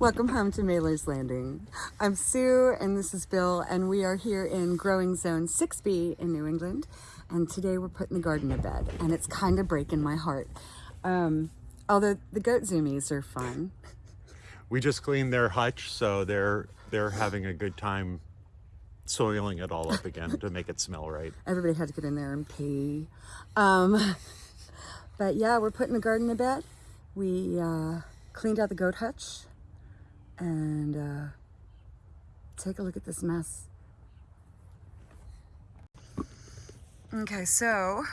Welcome home to Mailer's Landing. I'm Sue and this is Bill and we are here in growing zone 6B in New England and today we're putting the garden to bed and it's kind of breaking my heart. Um, although the goat zoomies are fun. We just cleaned their hutch so they're they're having a good time soiling it all up again to make it smell right. Everybody had to get in there and pee. Um, but yeah, we're putting the garden to bed. We uh, cleaned out the goat hutch and uh, take a look at this mess. Okay, so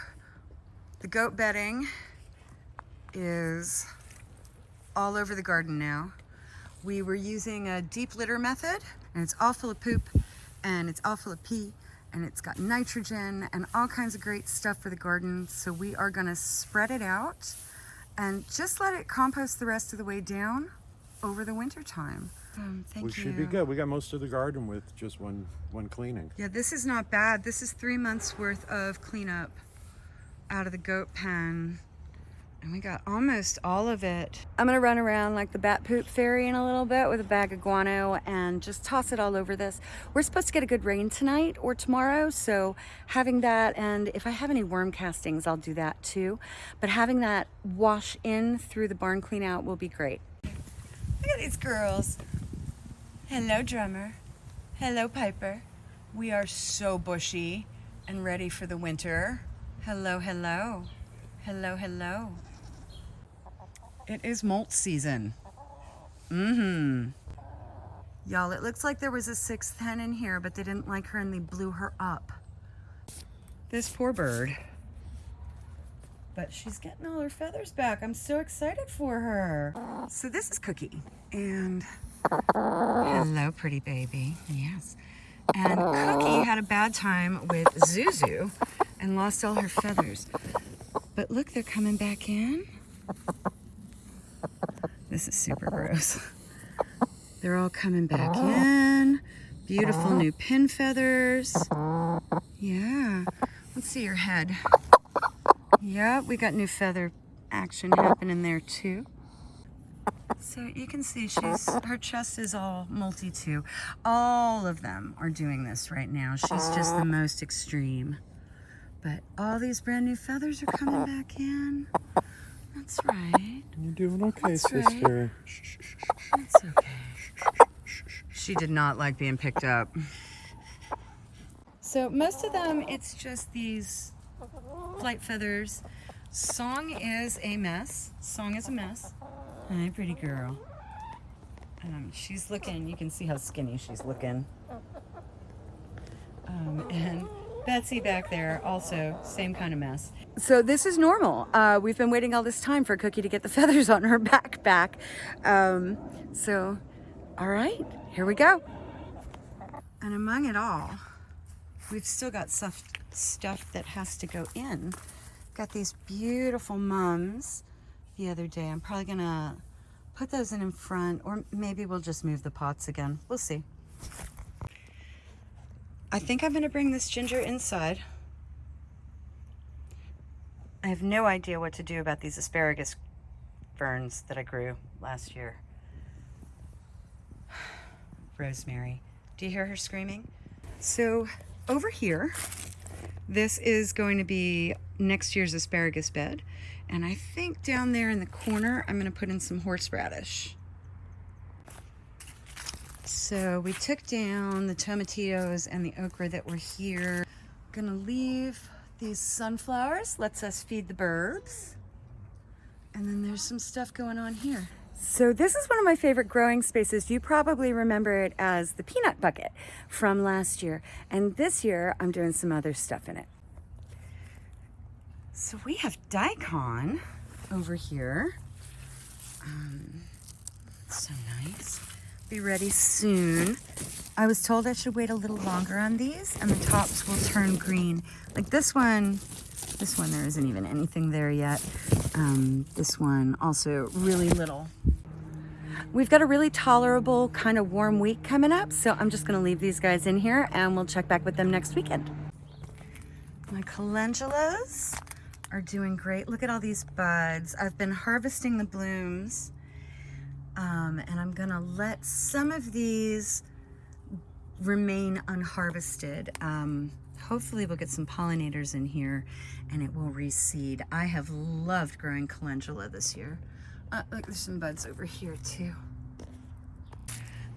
the goat bedding is all over the garden now. We were using a deep litter method and it's all full of poop and it's all full of pee and it's got nitrogen and all kinds of great stuff for the garden. So we are gonna spread it out and just let it compost the rest of the way down over the winter time. Um, thank you. we you. should be good. We got most of the garden with just one one cleaning. Yeah, this is not bad. This is three months worth of cleanup out of the goat pen. And we got almost all of it. I'm gonna run around like the bat poop fairy in a little bit with a bag of guano and just toss it all over this. We're supposed to get a good rain tonight or tomorrow, so having that, and if I have any worm castings, I'll do that too. But having that wash in through the barn clean out will be great. Look at these girls. Hello, drummer. Hello, Piper. We are so bushy and ready for the winter. Hello, hello. Hello, hello. It is molt season. Mm-hmm. Y'all, it looks like there was a sixth hen in here, but they didn't like her and they blew her up. This poor bird. But she's getting all her feathers back. I'm so excited for her. So this is Cookie. And hello, pretty baby. Yes. And Cookie had a bad time with Zuzu and lost all her feathers. But look, they're coming back in. This is super gross. They're all coming back in. Beautiful new pin feathers. Yeah. Let's see your head. Yeah, we got new feather action happening there too. So you can see she's her chest is all multi too. All of them are doing this right now. She's just the most extreme. But all these brand new feathers are coming back in. That's right. You're doing okay, That's right. sister. That's okay. She did not like being picked up. So most of them, it's just these flight feathers. Song is a mess. Song is a mess. Hi, pretty girl. Um, she's looking, you can see how skinny she's looking. Um, and Betsy back there, also, same kind of mess. So this is normal. Uh, we've been waiting all this time for Cookie to get the feathers on her back back. Um, so, all right, here we go. And among it all, we've still got stuff, stuff that has to go in. Got these beautiful mums the other day. I'm probably gonna put those in in front or maybe we'll just move the pots again. We'll see. I think I'm gonna bring this ginger inside. I have no idea what to do about these asparagus ferns that I grew last year. Rosemary. Do you hear her screaming? So over here, this is going to be next year's asparagus bed. And I think down there in the corner, I'm gonna put in some horseradish. So we took down the tomatillos and the okra that were here. Gonna leave these sunflowers, lets us feed the birds. And then there's some stuff going on here. So this is one of my favorite growing spaces. You probably remember it as the peanut bucket from last year. And this year I'm doing some other stuff in it. So we have daikon over here. Um, so nice. Be ready soon. I was told I should wait a little longer on these and the tops will turn green. Like this one, this one there isn't even anything there yet. Um, this one also really little. We've got a really tolerable kind of warm week coming up, so I'm just gonna leave these guys in here and we'll check back with them next weekend. My calendulas are doing great. Look at all these buds. I've been harvesting the blooms Um, and I'm gonna let some of these remain unharvested. Um, hopefully we'll get some pollinators in here and it will reseed. I have loved growing calendula this year. Uh, look, there's some buds over here too.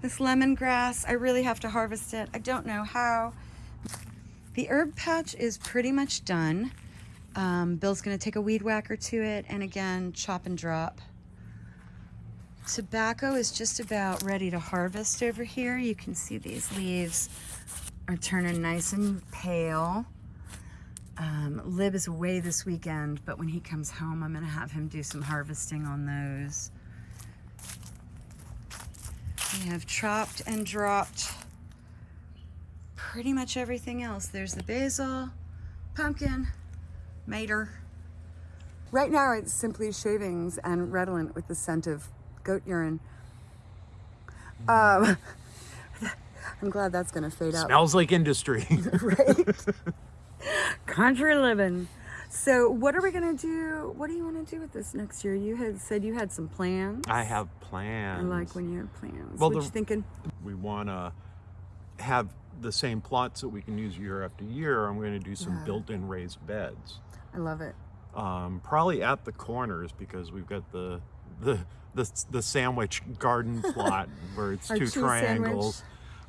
This lemongrass, I really have to harvest it. I don't know how. The herb patch is pretty much done. Um, Bill's gonna take a weed whacker to it and again, chop and drop. Tobacco is just about ready to harvest over here. You can see these leaves are turning nice and pale. Um, Lib is away this weekend, but when he comes home, I'm gonna have him do some harvesting on those. We have chopped and dropped pretty much everything else. There's the basil, pumpkin, mater. Right now it's simply shavings and redolent with the scent of goat urine. Um, I'm glad that's gonna fade out. Smells like industry. right? Country living. So, what are we gonna do? What do you want to do with this next year? You had said you had some plans. I have plans. I like when you have plans. Well, what the- you thinking? we want to have the same plots that we can use year after year. I'm going to do some Yeah. built-in raised beds. I love it. um, probably at the corners because we've got the the the, the sandwich garden plot where it's two triangles.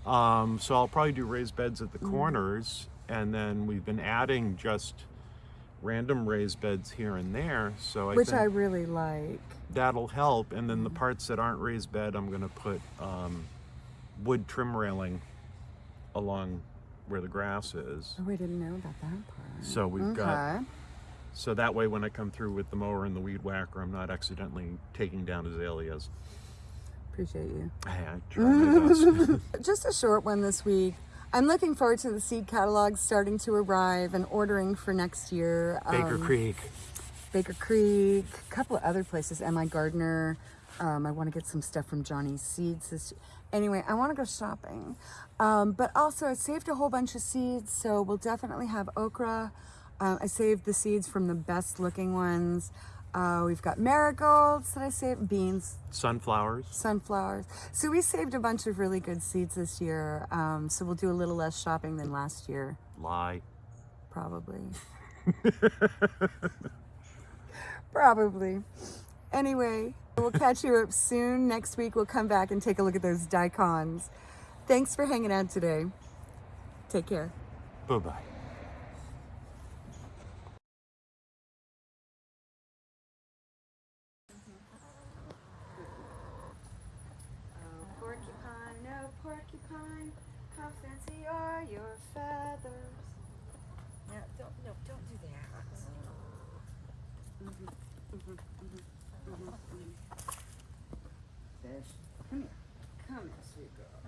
Um, so I'll probably do raised beds at the Mm. corners, and then we've been adding just random raised beds here and there. So I Which I really like. that'll help. And then the parts that aren't raised bed, I'm going to put um, wood trim railing along where the grass is. Oh, I didn't know about that part. So we've got Okay. so that way, when I come through with the mower and the weed whacker, I'm not accidentally taking down azaleas. Appreciate you. Hey, I try my best. Just a short one this week. I'm looking forward to the seed catalogs starting to arrive and ordering for next year. Baker Um, Creek. Baker Creek, a couple of other places, MIgardener. Um, I want to get some stuff from Johnny's Seeds. This, anyway, I want to go shopping. Um, but also, I saved a whole bunch of seeds, so we'll definitely have okra. Uh, I saved the seeds from the best looking ones. Uh, we've got marigolds that I saved, beans, Sunflowers. sunflowers. So we saved a bunch of really good seeds this year. Um, so we'll do a little less shopping than last year, Lie. probably. probably. Anyway, we'll catch you up soon. Next week, we'll come back and take a look at those daikons. Thanks for hanging out today. Take care. Bye bye bye. Oh, porcupine, no porcupine, how fancy are your feathers? No, don't, no, don't do that. Mm-hmm, mm-hmm, mm-hmm, Fish, come here, come here, sweet girl.